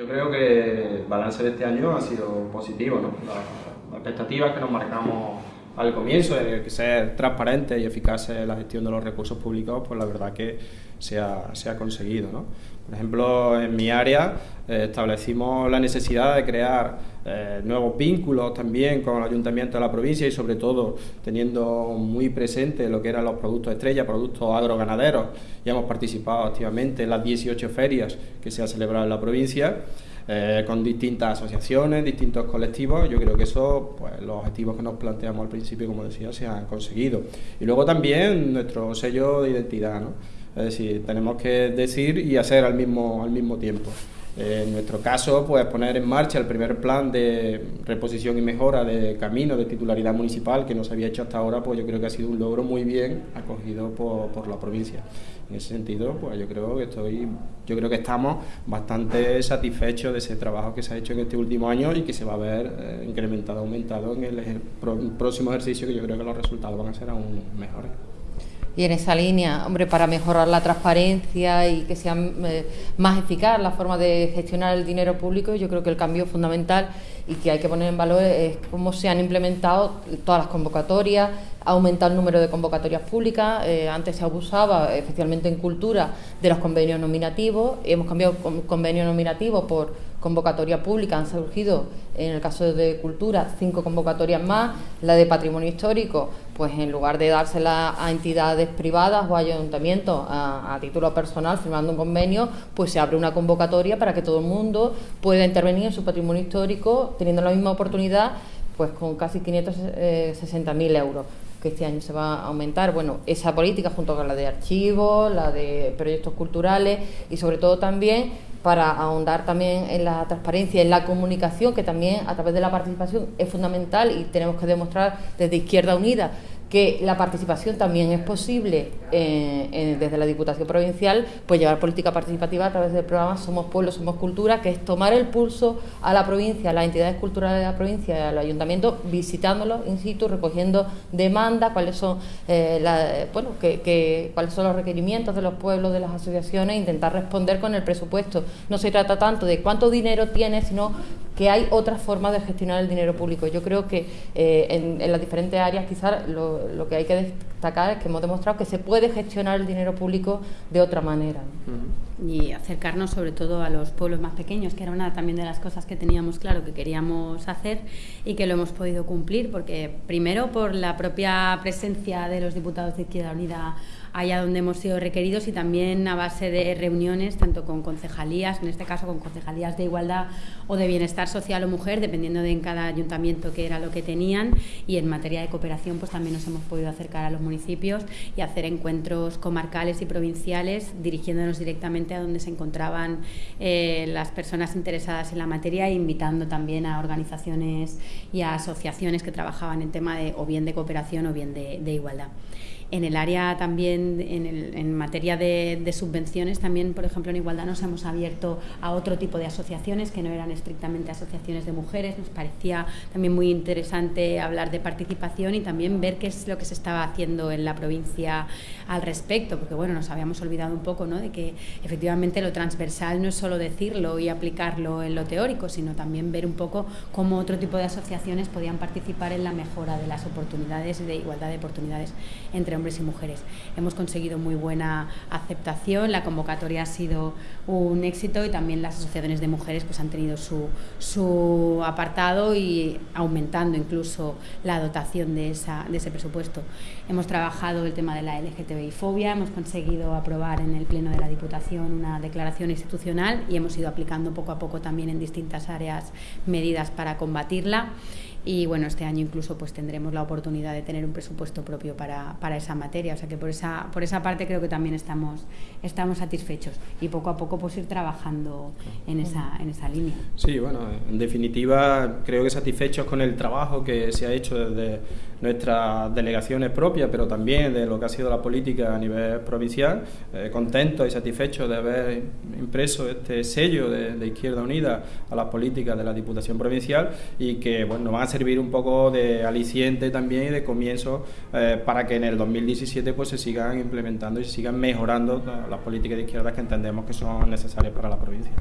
Yo creo que el balance de este año ha sido positivo, ¿no? Las, expectativas que nos marcamos al comienzo de que ser transparente y eficaz en la gestión de los recursos públicos, pues la verdad que se ha, se ha conseguido. ¿no? Por ejemplo, en mi área eh, establecimos la necesidad de crear eh, nuevos vínculos también con el ayuntamiento de la provincia y sobre todo teniendo muy presente lo que eran los productos estrella, productos agroganaderos. Ya hemos participado activamente en las 18 ferias que se han celebrado en la provincia. Eh, con distintas asociaciones, distintos colectivos. Yo creo que eso, pues los objetivos que nos planteamos al principio, como decía, se han conseguido. Y luego también nuestro sello de identidad, ¿no? Es decir, tenemos que decir y hacer al mismo, al mismo tiempo. En nuestro caso, pues poner en marcha el primer plan de reposición y mejora de caminos de titularidad municipal que no se había hecho hasta ahora, pues yo creo que ha sido un logro muy bien acogido por, por la provincia. En ese sentido, pues yo creo que estoy, yo creo que estamos bastante satisfechos de ese trabajo que se ha hecho en este último año y que se va a ver eh, incrementado, aumentado en el próximo ejercicio, que yo creo que los resultados van a ser aún mejores y en esa línea, hombre, para mejorar la transparencia y que sea eh, más eficaz la forma de gestionar el dinero público, yo creo que el cambio fundamental y que hay que poner en valor es cómo se han implementado todas las convocatorias, ha aumentado el número de convocatorias públicas, eh, antes se abusaba especialmente en cultura de los convenios nominativos, hemos cambiado convenio nominativo por convocatoria pública, han surgido en el caso de cultura cinco convocatorias más, la de patrimonio histórico, pues en lugar de dársela a entidades privadas o ayuntamientos a, a título personal firmando un convenio, pues se abre una convocatoria para que todo el mundo pueda intervenir en su patrimonio histórico teniendo la misma oportunidad pues con casi 560.000 euros que este año se va a aumentar. Bueno, esa política junto con la de archivos, la de proyectos culturales y sobre todo también para ahondar también en la transparencia, en la comunicación, que también a través de la participación es fundamental y tenemos que demostrar desde Izquierda Unida que la participación también es posible eh, desde la Diputación Provincial, pues llevar política participativa a través del programa Somos Pueblo, Somos Cultura, que es tomar el pulso a la provincia, a las entidades culturales de la provincia al ayuntamiento, visitándolos in situ, recogiendo demandas, cuáles son eh, bueno, que, cuáles son los requerimientos de los pueblos, de las asociaciones, e intentar responder con el presupuesto. No se trata tanto de cuánto dinero tiene, sino que hay otras formas de gestionar el dinero público. Yo creo que eh, en, las diferentes áreas quizás lo, que hay que destacar es que hemos demostrado que se puede gestionar el dinero público de otra manera. Y acercarnos sobre todo a los pueblos más pequeños, que era una también de las cosas que teníamos claro que queríamos hacer y que lo hemos podido cumplir, porque primero por la propia presencia de los diputados de Izquierda Unida allá donde hemos sido requeridos y también a base de reuniones tanto con concejalías, en este caso con concejalías de igualdad o de bienestar social o mujer, dependiendo de en cada ayuntamiento qué era lo que tenían y en materia de cooperación pues también nos hemos podido acercar a los municipios y hacer encuentros comarcales y provinciales dirigiéndonos directamente a donde se encontraban eh, las personas interesadas en la materia e invitando también a organizaciones y a asociaciones que trabajaban en tema de o bien de cooperación o bien de igualdad. En el área también, en, materia de, subvenciones, también, por ejemplo, en Igualdad nos hemos abierto a otro tipo de asociaciones que no eran estrictamente asociaciones de mujeres. Nos parecía también muy interesante hablar de participación y también ver qué es lo que se estaba haciendo en la provincia al respecto, porque bueno, nos habíamos olvidado un poco ¿no? de que efectivamente lo transversal no es solo decirlo y aplicarlo en lo teórico, sino también ver un poco cómo otro tipo de asociaciones podían participar en la mejora de las oportunidades y de igualdad de oportunidades entre hombres y mujeres. Hemos conseguido muy buena aceptación, la convocatoria ha sido un éxito y también las asociaciones de mujeres pues, han tenido su, su apartado y aumentando incluso la dotación de, esa, de ese presupuesto. Hemos trabajado el tema de la LGTBI fobia, hemos conseguido aprobar en el Pleno de la Diputación una declaración institucional y hemos ido aplicando poco a poco también en distintas áreas medidas para combatirla y bueno, este año incluso pues tendremos la oportunidad de tener un presupuesto propio para, para, esa materia, o sea que por esa, por esa parte creo que también estamos, estamos satisfechos. Y poco a poco pues ir trabajando en esa, en esa línea. Sí, bueno, en definitiva creo que satisfechos con el trabajo que se ha hecho desde nuestras delegaciones propias, pero también de lo que ha sido la política a nivel provincial, eh, contentos y satisfechos de haber impreso este sello de, Izquierda Unida a las políticas de la Diputación Provincial y que bueno, van a servir un poco de aliciente también y de comienzo eh, para que en el 2017 pues se sigan implementando y se sigan mejorando las políticas de izquierda que entendemos que son necesarias para la provincia.